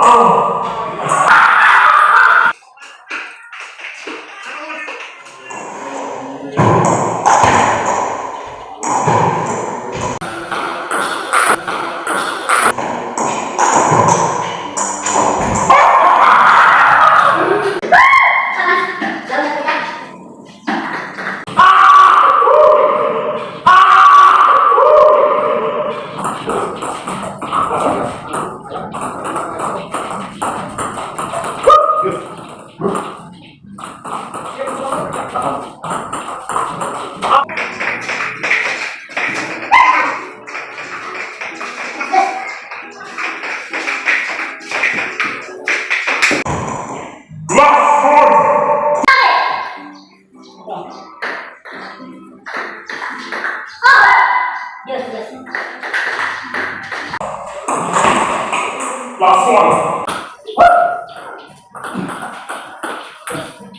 Oh!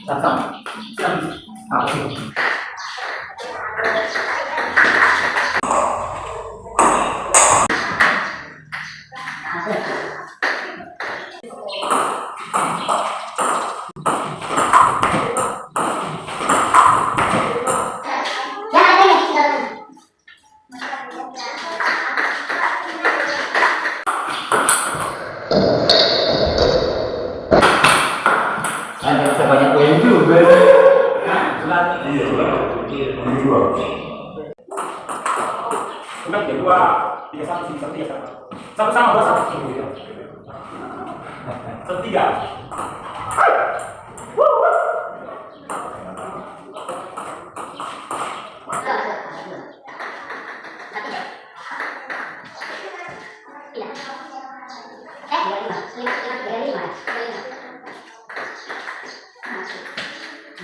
Datang. Ah, okay. Jangan juga ya. Iya, dua. Kemudian kedua, tiga satu, sama-sama tiga satu. Sama-sama dua satu. Setiga.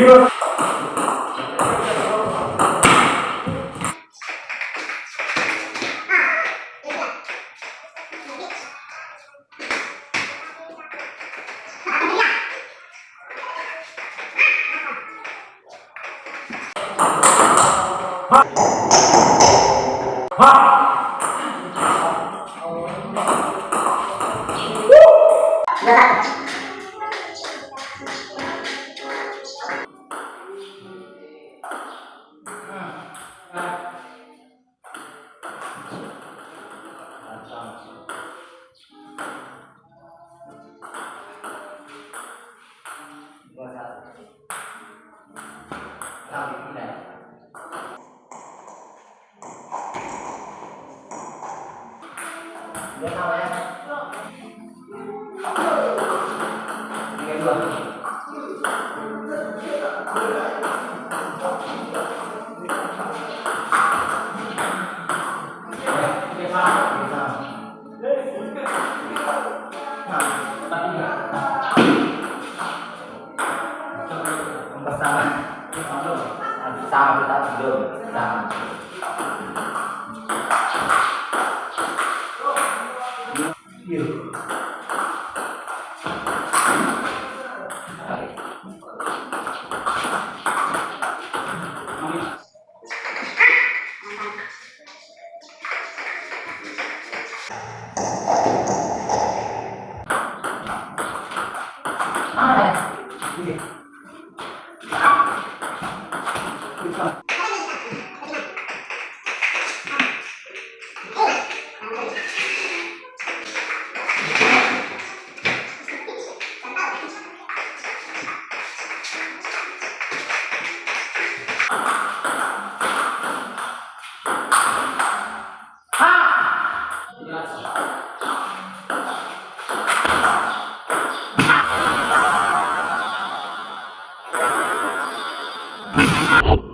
Viva! Ha! Tiga dua. Tiga sama, tiga sama. Nah, you Hop.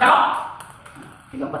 Tao. Thì nó bật.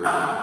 Yeah.